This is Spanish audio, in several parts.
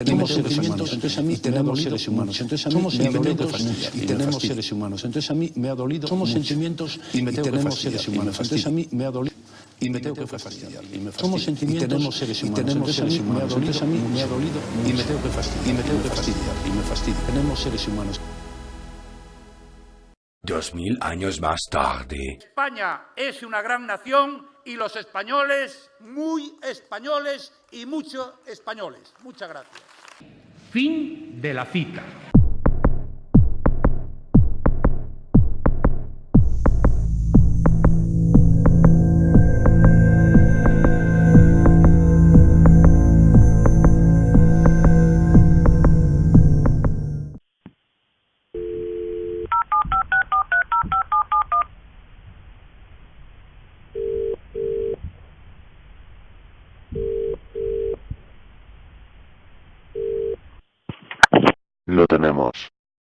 Tenemos seres humanos, entonces a mí tenemos seres humanos, entonces a mí somos sentimientos y tenemos seres humanos, entonces a mí me ha dolido, somos sentimientos y tenemos seres humanos, entonces a mí me ha dolido y me tengo que fastidiar. Y somos sentimientos y tenemos seres humanos, tenemos seres humanos, entonces a mí me ha dolido y me tengo que fastidiar, y me tengo que fastidiar, y me fastidia. Tenemos seres humanos. Dos mil años más tarde. España es una gran nación y los españoles muy españoles y mucho españoles. Muchas gracias. Fin de la cita. Lo tenemos.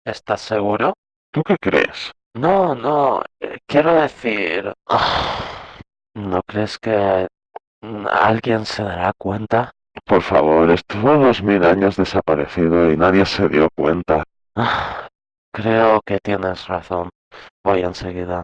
¿Estás seguro? ¿Tú qué crees? No, no, eh, quiero decir... ¿No crees que alguien se dará cuenta? Por favor, estuvo dos mil años desaparecido y nadie se dio cuenta. Creo que tienes razón. Voy enseguida.